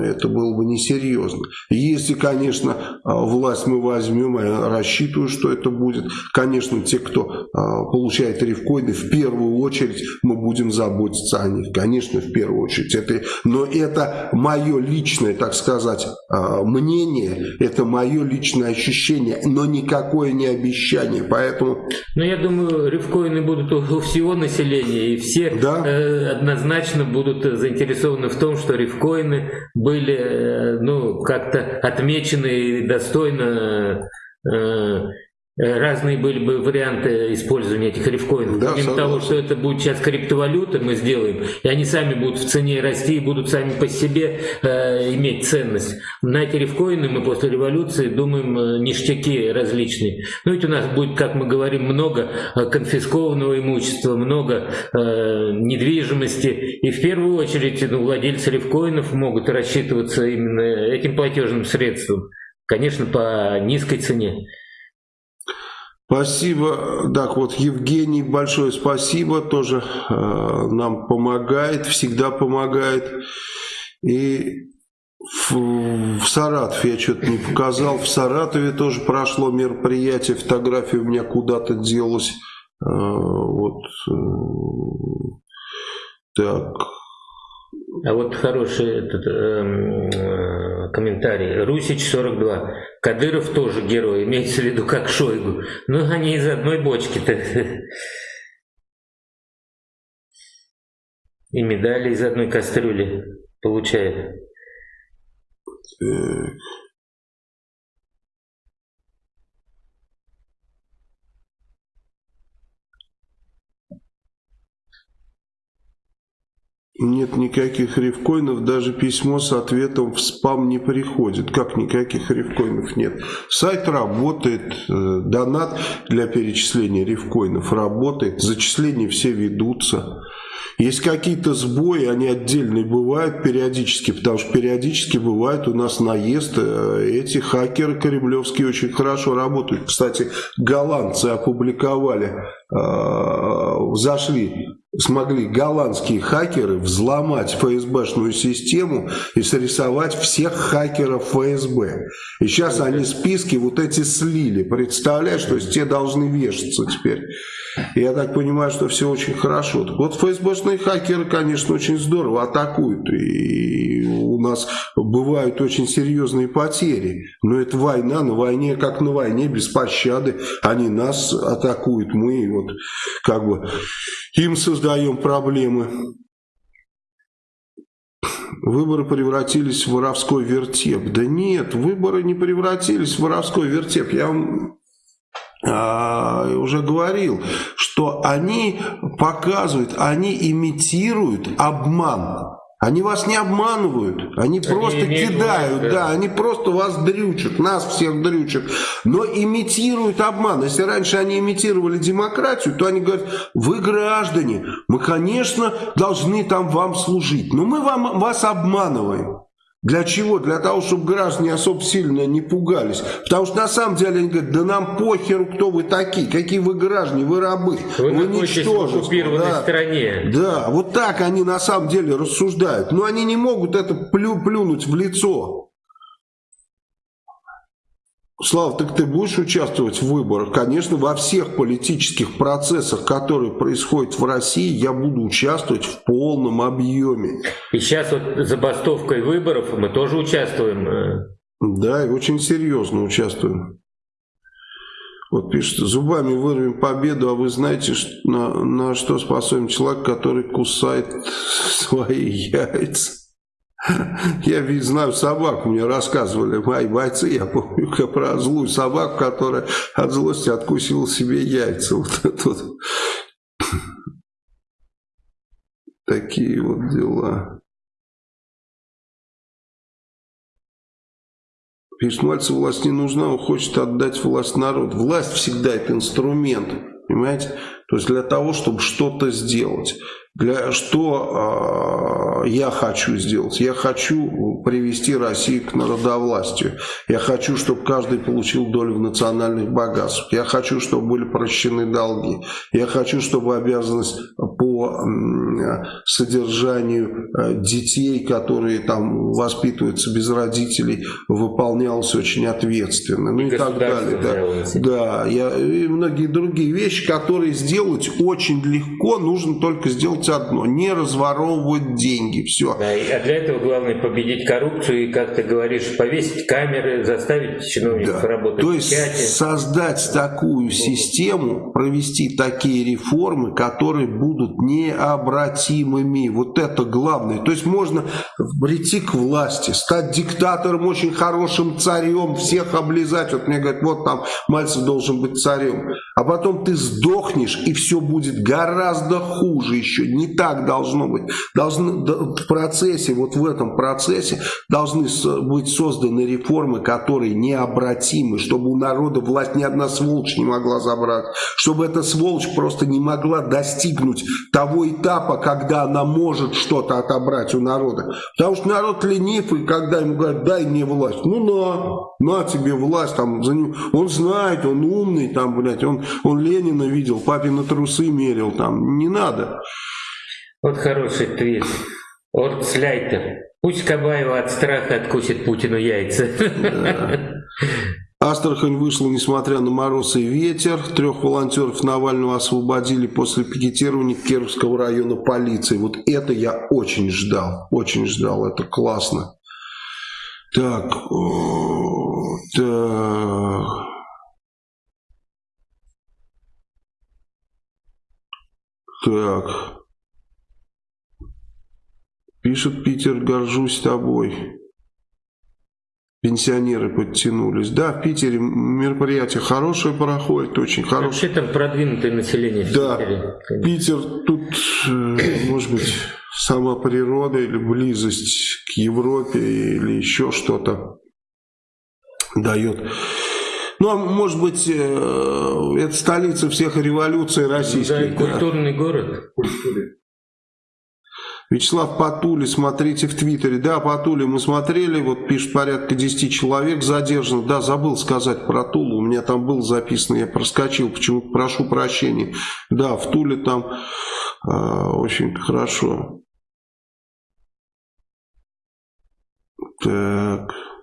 это было бы несерьезно. Если, конечно, а, власть мы возьмем, я рассчитываю, что это будет, конечно, те, кто получает рифкоины, в первую очередь мы будем заботиться о них. Конечно, в первую очередь. Это, но это мое личное, так сказать, а, мнение, это мое личное ощущение, но никакое не обещание, поэтому... Ну, я думаю, рифкоины будут у всего населения, и все да? э, однозначно будут заинтересованы в том, что рифкоины были, э, ну, как-то отмечены и достойно э, разные были бы варианты использования этих рифкоинов. Да, Помимо того, что это будет сейчас криптовалюта, мы сделаем, и они сами будут в цене расти и будут сами по себе э, иметь ценность. На эти рифкоины мы после революции думаем э, ништяки различные. Ну ведь у нас будет, как мы говорим, много э, конфискованного имущества, много э, недвижимости. И в первую очередь ну, владельцы рифкоинов могут рассчитываться именно этим платежным средством. Конечно, по низкой цене. Спасибо. Так, вот Евгений, большое спасибо. Тоже э, нам помогает, всегда помогает. И в, в Саратов я что-то не показал. В Саратове тоже прошло мероприятие. Фотография у меня куда-то делась. Э, вот. Э, так. А вот хороший этот, эм, э, комментарий. Русич 42. Кадыров тоже герой, имеется в виду как Шойгу. Ну, они из одной бочки-то. И медали из одной кастрюли получают. Нет никаких рифкоинов, даже письмо с ответом в спам не приходит. Как никаких рифкоинов нет? Сайт работает, э, донат для перечисления рифкоинов работает, зачисления все ведутся. Есть какие-то сбои, они отдельные бывают периодически, потому что периодически бывает у нас наезд. Э, эти хакеры кремлевские очень хорошо работают. Кстати, голландцы опубликовали, э, зашли смогли голландские хакеры взломать ФСБшную систему и срисовать всех хакеров ФСБ. И сейчас они списки вот эти слили. Представляешь, то есть те должны вешаться теперь. Я так понимаю, что все очень хорошо. Так вот ФСБшные хакеры, конечно, очень здорово атакуют. И у нас бывают очень серьезные потери. Но это война, на войне, как на войне, без пощады. Они нас атакуют, мы вот как бы им создаем проблемы. Выборы превратились в воровской вертеп. Да нет, выборы не превратились в воровской вертеп. Я вам а, уже говорил, что они показывают, они имитируют обман. Они вас не обманывают, они, они просто кидают, власть, да. да, они просто вас дрючат, нас всех дрючат, но имитируют обман. Если раньше они имитировали демократию, то они говорят, вы граждане, мы, конечно, должны там вам служить, но мы вам, вас обманываем. Для чего? Для того, чтобы граждане особо сильно не пугались. Потому что на самом деле они говорят, да нам похеру, кто вы такие, какие вы граждане, вы рабы, вы, вы ничтожество. в оккупированной да. стране. Да, вот так они на самом деле рассуждают. Но они не могут это плю плюнуть в лицо. Слава, так ты будешь участвовать в выборах? Конечно, во всех политических процессах, которые происходят в России, я буду участвовать в полном объеме. И сейчас вот забастовкой выборов мы тоже участвуем. Да, и очень серьезно участвуем. Вот пишет, зубами вырвем победу, а вы знаете, на, на что способен человек, который кусает <laughs> свои яйца? Я ведь знаю собаку, мне рассказывали мои бойцы, я помню про злую собаку, которая от злости откусила себе яйца. Вот это вот. Такие вот дела. Пишет, Мальцев власть не нужна, он хочет отдать власть народу. Власть всегда это инструмент, понимаете? То есть для того, чтобы что-то сделать. Для, что э, я хочу сделать? Я хочу привести Россию к народовластию. Я хочу, чтобы каждый получил долю в национальных богатствах. Я хочу, чтобы были прощены долги. Я хочу, чтобы обязанность по э, содержанию э, детей, которые там воспитываются без родителей, выполнялась очень ответственно. Ну и, и так далее. Да, да я, и многие другие вещи, которые сделать очень легко, нужно только сделать делать одно, не разворовывать деньги, все. Да, а для этого главное победить коррупцию и, как ты говоришь, повесить камеры, заставить чиновников да. работать То есть создать такую систему, провести такие реформы, которые будут необратимыми. Вот это главное. То есть можно прийти к власти, стать диктатором, очень хорошим царем, всех облизать. Вот мне говорят, вот там Мальцев должен быть царем. А потом ты сдохнешь, и все будет гораздо хуже еще не так должно быть. Должны, в процессе, вот в этом процессе должны быть созданы реформы, которые необратимы, чтобы у народа власть ни одна сволочь не могла забрать, чтобы эта сволочь просто не могла достигнуть того этапа, когда она может что-то отобрать у народа. Потому что народ ленив, и когда ему говорят, дай мне власть, ну на, на тебе власть, там, за ним. он знает, он умный, там, блядь, он, он Ленина видел, папины трусы мерил, там, не надо. Вот хороший твит. Орцляйтер. Пусть Кабаева от страха откусит Путину яйца. Да. Астрахань вышла, несмотря на мороз и ветер. Трех волонтеров Навального освободили после пикетирования Кировского района полиции. Вот это я очень ждал. Очень ждал. Это классно. Так. Так. Так. Пишет Питер, горжусь тобой. Пенсионеры подтянулись. Да, в Питере мероприятие хорошее проходит, очень хорошее. Вообще там продвинутое население в да, Питере. Питер тут, э, может быть, сама природа или близость к Европе или еще что-то дает. Ну, а может быть, э, это столица всех революций российских. Да, культурный город. Вячеслав Патули, смотрите в Твиттере. Да, Патули мы смотрели, вот пишет порядка 10 человек задержано. Да, забыл сказать про Тулу, у меня там был записано, я проскочил, почему прошу прощения. Да, в Туле там э, очень хорошо. Так...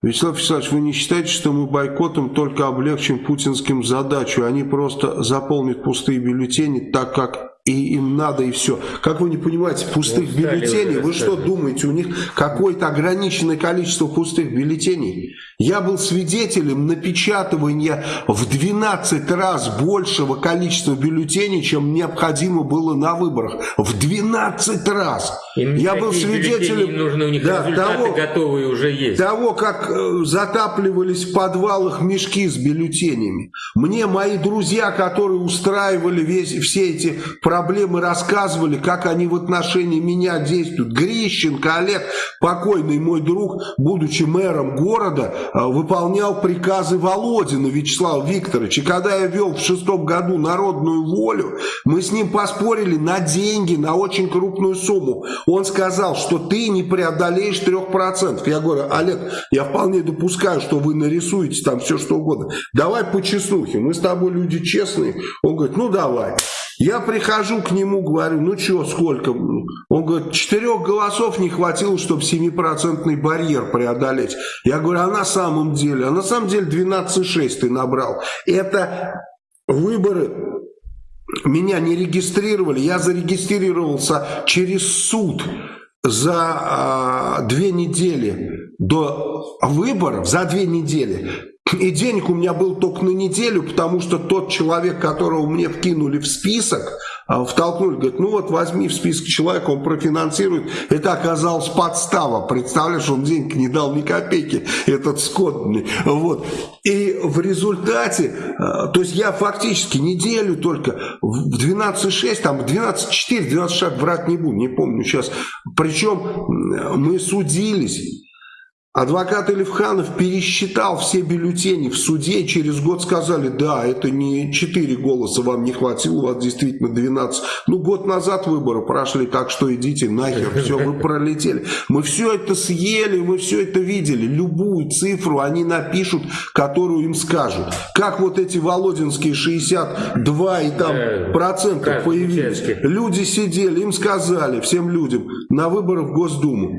Вячеслав Вячеславович, вы не считаете, что мы бойкотом только облегчим путинским задачу? Они просто заполнят пустые бюллетени так, как и им надо, и все. Как вы не понимаете, пустых вот бюллетеней, вы что думаете, у них какое-то ограниченное количество пустых бюллетеней? Я был свидетелем напечатывания в 12 раз большего количества бюллетеней, чем необходимо было на выборах. В 12 раз. Им Я был свидетелем нужно, у них да, того, готовые уже есть. Того, как э, затапливались в подвалах мешки с бюллетенями. Мне мои друзья, которые устраивали весь, все эти проблемы, рассказывали, как они в отношении меня действуют. Грищенко, Олег, покойный мой друг, будучи мэром города, э, выполнял приказы Володина Вячеслава Викторовича. И когда я вел в шестом году народную волю, мы с ним поспорили на деньги, на очень крупную сумму. Он сказал, что ты не преодолеешь 3%. Я говорю, Олег, я вполне допускаю, что вы нарисуете там все что угодно. Давай по чеснухе, мы с тобой люди честные. Он говорит, ну давай. Я прихожу к нему, говорю, ну что, сколько? Он говорит, четырех голосов не хватило, чтобы 7% барьер преодолеть. Я говорю, а на самом деле? А на самом деле 12,6 ты набрал. Это выборы меня не регистрировали, я зарегистрировался через суд за а, две недели до выборов, за две недели и денег у меня был только на неделю, потому что тот человек, которого мне вкинули в список, а, втолкнули, говорит, ну вот возьми в список человека, он профинансирует. Это оказалось подстава. Представляешь, он денег не дал ни копейки, этот скотный. Вот. И в результате, а, то есть я фактически неделю только в 12.6, там 12.4, 12 шаг врать не буду, не помню сейчас. Причем мы судились Адвокат Элифханов пересчитал все бюллетени в суде, через год сказали, да, это не 4 голоса вам не хватило, у вас действительно 12. Ну, год назад выборы прошли, так что идите нахер, все, вы пролетели. Мы все это съели, мы все это видели. Любую цифру они напишут, которую им скажут. Как вот эти володинские 62 и там э, процентов появились. Люди сидели, им сказали, всем людям, на выборах в Госдуму.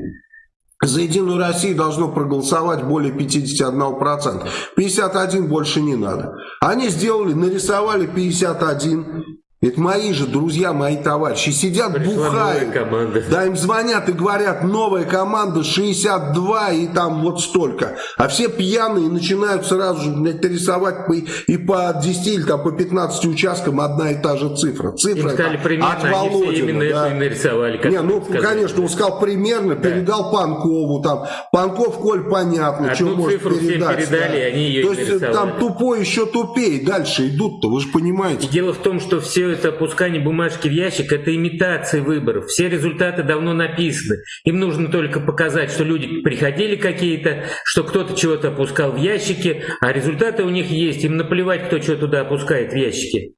За Единую Россию должно проголосовать более 51%. 51 больше не надо. Они сделали, нарисовали 51. Это мои же друзья, мои товарищи. Сидят, Пришла бухают. Команда. Да, им звонят и говорят, новая команда 62 и там вот столько. А все пьяные начинают сразу же блядь, рисовать по, и по 10 или там, по 15 участкам одна и та же цифра. Цифра им сказали, примерно, от Володина. именно да. это и нарисовали. Не, ну, сказали. конечно, он сказал примерно, да. передал Панкову. Там. Панков, Коль, понятно, Одну что может передать. передали, да. они ее То есть нарисовали. там тупой еще тупее. Дальше идут-то, вы же понимаете. И дело в том, что все это опускание бумажки в ящик – это имитация выборов. Все результаты давно написаны. Им нужно только показать, что люди приходили какие-то, что кто-то чего-то опускал в ящики, а результаты у них есть. Им наплевать, кто что туда опускает в ящики.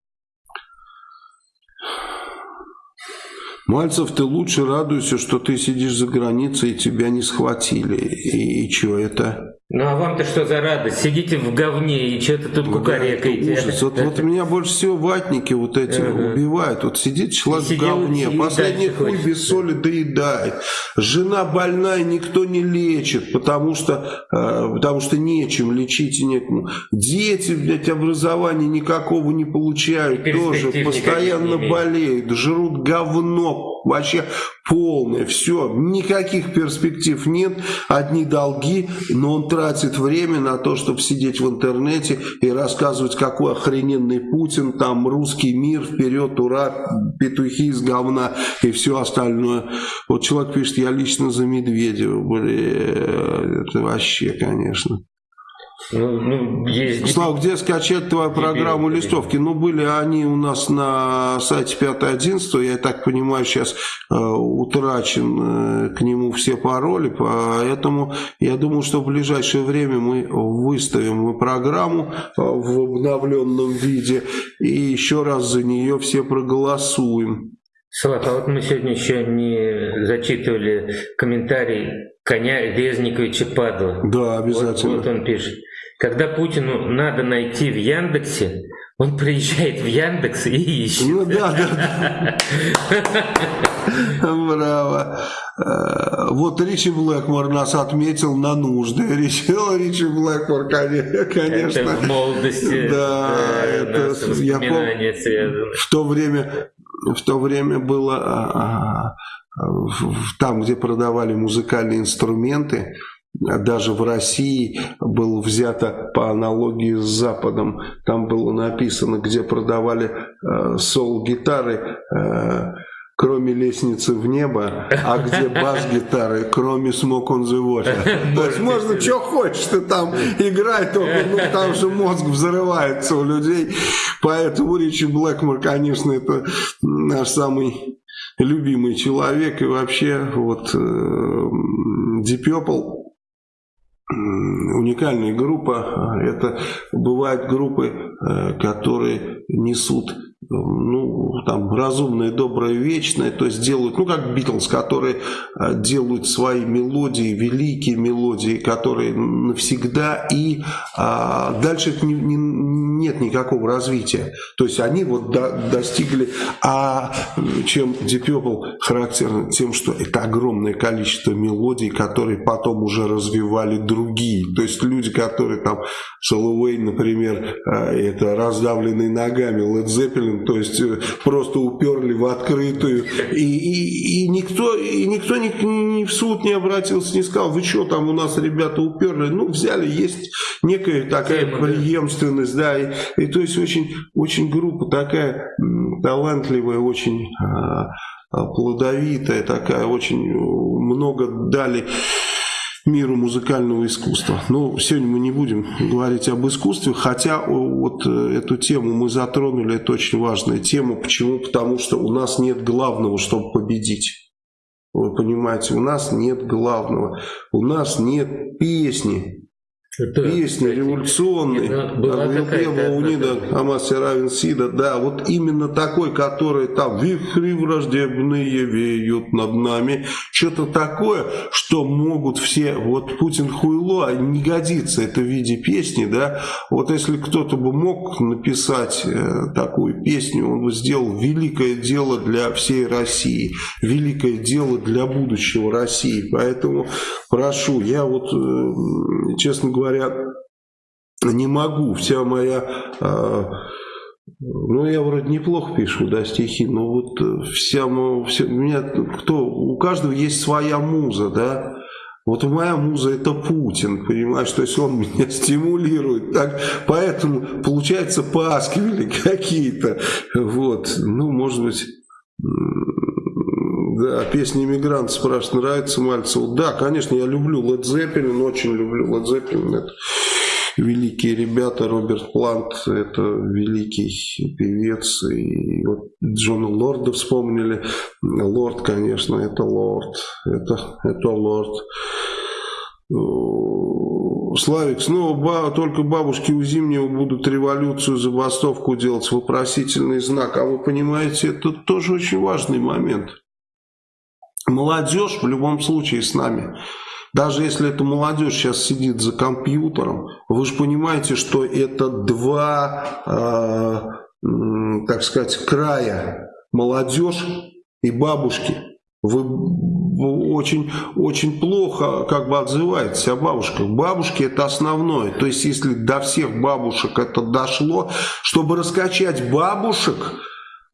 Мальцев, ты лучше радуйся, что ты сидишь за границей и тебя не схватили. И, и что это? Ну а вам-то что за радость? Сидите в говне и что-то тут ну, кукарекаете. Да, ужас. Вот, вот меня больше всего ватники вот эти ага. убивают. Вот сидит человек в говне, последний хуй хочется. без соли доедает. Жена больная, никто не лечит, потому что, э, потому что нечем лечить и некому. Дети, блядь, образования никакого не получают, тоже постоянно болеют, жрут говно, вообще полное, все, никаких перспектив нет, одни долги, но он тратит время на то, чтобы сидеть в интернете и рассказывать, какой охрененный Путин, там русский мир, вперед, ура, петухи из говна и все остальное. Вот человек пишет, я лично за Медведева, блин, это вообще, конечно. Ну, ну, есть... Слава, где скачать твою программу листовки? Ну, были они у нас на сайте 5.11, я так понимаю, сейчас э, утрачен э, к нему все пароли, поэтому я думаю, что в ближайшее время мы выставим программу э, в обновленном виде и еще раз за нее все проголосуем. Слав, а вот мы сегодня еще не зачитывали комментарий коня Резниковича Падла. Да, обязательно. Вот, вот он пишет. Когда Путину надо найти в Яндексе, он приезжает в Яндекс и ищет. Ну да, да. Браво. Э, вот Ричи Блэкмор нас отметил на нужды. Ричи, Ричи Блэкмор, конечно. Это в молодости. Да, это, я помню, в то время, в то время было а, а, там, где продавали музыкальные инструменты, даже в России было взято по аналогии с Западом. Там было написано, где продавали э, сол-гитары, э, кроме лестницы в небо, а где <laughs> бас-гитары, кроме Smoke on the Water. <laughs> То есть можно что хочешь, ты там играй, только ну, там же мозг взрывается у людей. Поэтому Ричи Блэкмор, конечно, это наш самый любимый человек. И вообще вот э, Deep Purple уникальная группа. Это бывают группы, э, которые несут ну, там, разумное, доброе, вечное, то есть делают, ну, как Битлз, которые э, делают свои мелодии, великие мелодии, которые навсегда, и а, дальше не, не, нет никакого развития. То есть они вот до, достигли, а чем Deep Purple характерно? Тем, что это огромное количество мелодий, которые потом уже развивали другие. То есть люди, которые там, Шеллоуэй, например, э, это раздавленный ногами, Led Zeppelin, то есть э, просто уперли в открытую, и, и, и никто, и никто ни, ни в суд не обратился, не сказал, вы что там у нас ребята уперли, ну взяли, есть некая такая преемственность, да, и, и то есть очень, очень группа такая талантливая, очень а, а, плодовитая, такая, очень много дали миру музыкального искусства. Но сегодня мы не будем говорить об искусстве, хотя вот э, эту тему мы затронули, это очень важная тема. Почему? Потому что у нас нет главного, чтобы победить. Вы понимаете, у нас нет главного. У нас нет песни, это, Песни революционные, Унида, Амаси Равен Сида, да, вот именно такой, который там вихри враждебные веют над нами, что-то такое, что могут все, вот Путин хуйло, а не годится это в виде песни, да, вот если кто-то бы мог написать э, такую песню, он бы сделал великое дело для всей России, великое дело для будущего России, поэтому прошу, я вот, э, честно говоря, говоря, не могу. Вся моя... Э, ну, я вроде неплохо пишу, да, стихи, но вот э, вся, вся у меня, кто, у каждого есть своя муза, да, вот моя муза это Путин, понимаешь, то есть он <laughs> меня стимулирует, так, поэтому получается пасквили <laughs> какие-то, вот, ну, может быть, да, песня «Иммигрант» спрашивает, нравится Мальцеву? Да, конечно, я люблю Led Zeppelin, очень люблю Led Zeppelin. Это великие ребята, Роберт Плант, это великий певец. И вот Джона Лорда вспомнили. Лорд, конечно, это Лорд. Это, это Лорд. Славик, снова ба только бабушки у Зимнего будут революцию, забастовку делать, вопросительный знак. А вы понимаете, это тоже очень важный момент. Молодежь в любом случае с нами. Даже если эта молодежь сейчас сидит за компьютером, вы же понимаете, что это два, э, так сказать, края. Молодежь и бабушки. Вы очень, очень плохо как бы отзываетесь о бабушках. Бабушки это основное. То есть если до всех бабушек это дошло, чтобы раскачать бабушек,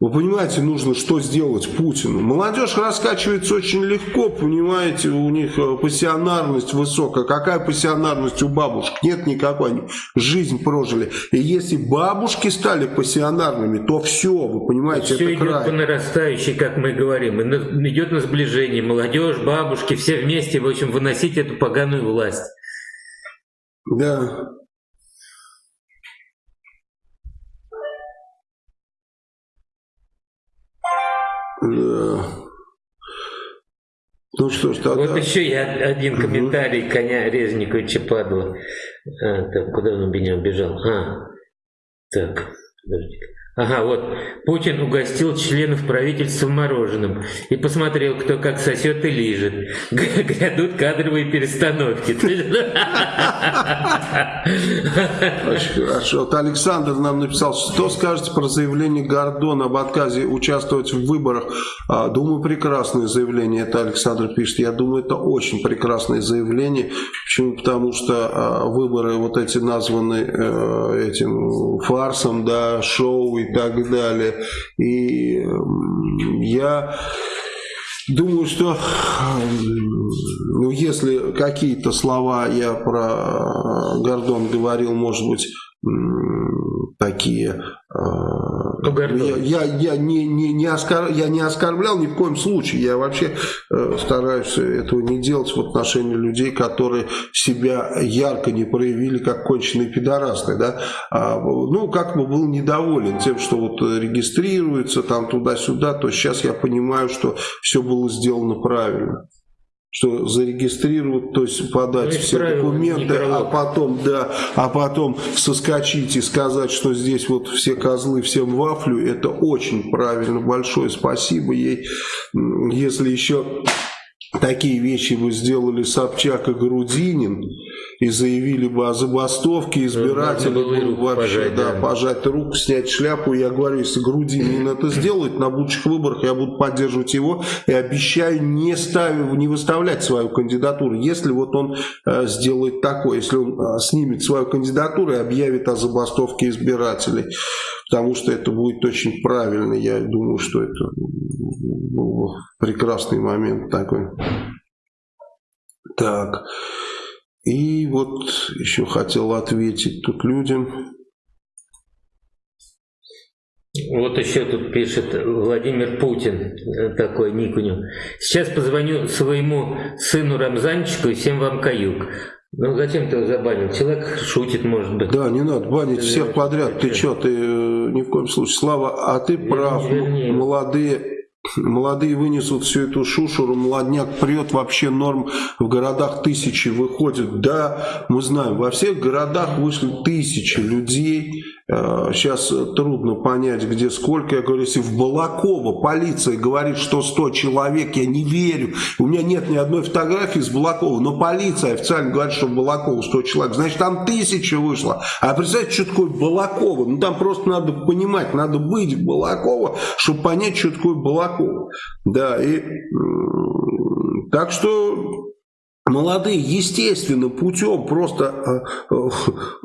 вы понимаете, нужно что сделать Путину. Молодежь раскачивается очень легко, понимаете, у них э, пассионарность высокая. Какая пассионарность у бабушек? Нет никакой, они жизнь прожили. И если бабушки стали пассионарными, то все, вы понимаете, все это идет край. по нарастающей, как мы говорим. Идет на сближение. Молодежь, бабушки, все вместе, в общем, выносить эту поганую власть. Да. Да. Ну что ж, тогда... Вот еще я один комментарий угу. коня Резникова Чападова. А, так, куда он меня убежал? А, так, подожди. Ага, вот. Путин угостил членов правительства мороженым и посмотрел, кто как сосет и лижет. Грядут кадровые перестановки. Очень хорошо. Вот Александр нам написал, что скажете про заявление Гордона об отказе участвовать в выборах. А, думаю, прекрасное заявление. Это Александр пишет. Я думаю, это очень прекрасное заявление. Почему? Потому что а, выборы вот эти названы э, этим фарсом, да, шоу и так далее. И я Думаю, что ну, если какие-то слова я про Гордон говорил, может быть, такие... Ну, я, я, я, не, не, не оскор, я не оскорблял ни в коем случае. Я вообще э, стараюсь этого не делать в отношении людей, которые себя ярко не проявили как конченые пидорасты. Да? А, ну, как бы был недоволен тем, что вот регистрируется там туда-сюда, то сейчас я понимаю, что все было сделано правильно что зарегистрировать, то есть подать ну, все документы, а потом, да, а потом соскочить и сказать, что здесь вот все козлы, всем вафлю, это очень правильно, большое спасибо ей. Если еще такие вещи бы сделали Собчак и Грудинин, и заявили бы о забастовке, избиратели бы вообще пожать, да, да. пожать руку, снять шляпу. Я говорю, если Грудинин это сделает, на будущих выборах я буду поддерживать его и обещаю не, ставив, не выставлять свою кандидатуру, если вот он э, сделает такое, если он э, снимет свою кандидатуру и объявит о забастовке избирателей. Потому что это будет очень правильно. Я думаю, что это ну, прекрасный момент такой. Так. И вот еще хотел ответить тут людям. Вот еще тут пишет Владимир Путин, такой ник у него. Сейчас позвоню своему сыну Рамзанчику и всем вам каюк. Ну зачем ты его забанил? Человек шутит, может быть. Да, не надо банить всех подряд. Ты что, ты э, ни в коем случае. Слава, а ты прав. Вернее. Молодые Молодые вынесут всю эту шушуру, молодняк прет, вообще норм в городах тысячи выходят. Да, мы знаем, во всех городах вышли тысячи людей, Сейчас э, трудно понять, где сколько. Я говорю, если в Балаково полиция говорит, что 100 человек, я не верю. У меня нет ни одной фотографии с Балакова, но полиция официально говорит, что в Балаково 100 человек. Значит, там тысяча вышло. А представьте, что такое Балаково? Ну, там просто надо понимать, надо быть в Балаково, чтобы понять, что такое Балаково. Да, и... Так что молодые естественным путем, просто, э, э,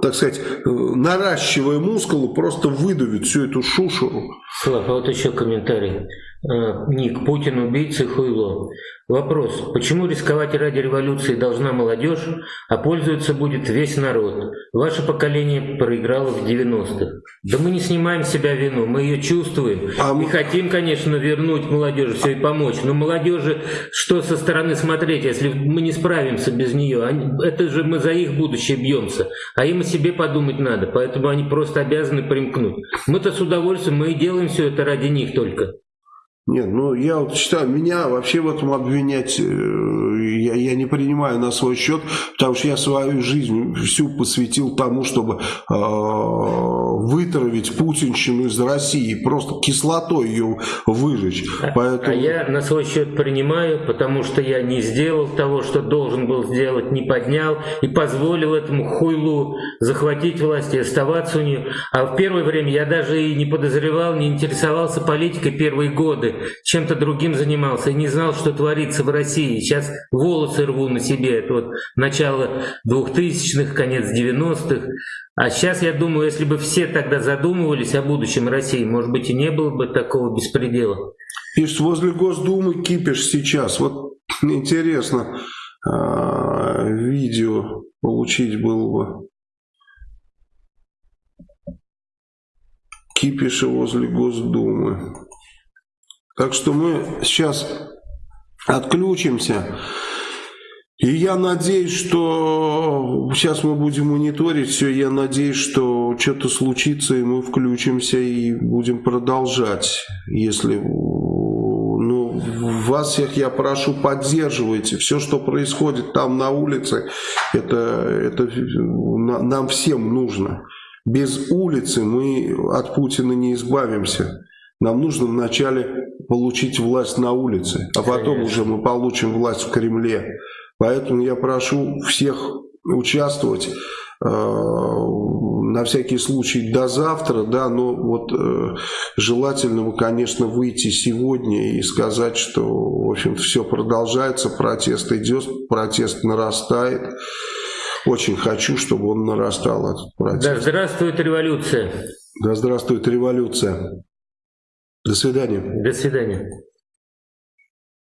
так сказать, э, наращивая мускулы, просто выдавят всю эту шушеру. Слав, а вот еще комментарий. Ник, Путин убийца хуйло. Вопрос, почему рисковать ради революции должна молодежь, а пользоваться будет весь народ? Ваше поколение проиграло в 90-х. Да мы не снимаем с себя вину, мы ее чувствуем. А мы... И хотим, конечно, вернуть молодежи, все и помочь. Но молодежи, что со стороны смотреть, если мы не справимся без нее? Они, это же мы за их будущее бьемся. А им о себе подумать надо, поэтому они просто обязаны примкнуть. Мы-то с удовольствием, мы и делаем все это ради них только. Нет, ну я вот считаю, меня вообще в этом обвинять э, я, я не принимаю на свой счет, потому что я свою жизнь всю посвятил тому, чтобы э, вытравить путинщину из России, просто кислотой ее выжечь. А, Поэтому... А я на свой счет принимаю, потому что я не сделал того, что должен был сделать, не поднял и позволил этому хуйлу захватить власть и оставаться у нее. А в первое время я даже и не подозревал, не интересовался политикой первые годы, чем-то другим занимался и не знал, что творится в России. Сейчас волосы рву на себе, это вот начало 2000-х, конец 90-х. А сейчас, я думаю, если бы все тогда задумывались о будущем России, может быть, и не было бы такого беспредела. Пишет, возле Госдумы кипиш сейчас. Вот <clears throat> интересно, а, видео получить было бы. Кипиша возле Госдумы. Так что мы сейчас отключимся. И я надеюсь, что сейчас мы будем мониторить все. Я надеюсь, что что-то случится, и мы включимся и будем продолжать. Если ну, вас всех я прошу, поддерживайте. Все, что происходит там на улице, это, это нам всем нужно. Без улицы мы от Путина не избавимся. Нам нужно вначале получить власть на улице, а потом Конечно. уже мы получим власть в Кремле. Поэтому я прошу всех участвовать э, на всякий случай до завтра, да, но вот э, желательно, конечно, выйти сегодня и сказать, что, в общем все продолжается, протест идет, протест нарастает. Очень хочу, чтобы он нарастал, этот протест. Да здравствует революция. Да здравствует революция. До свидания. До свидания.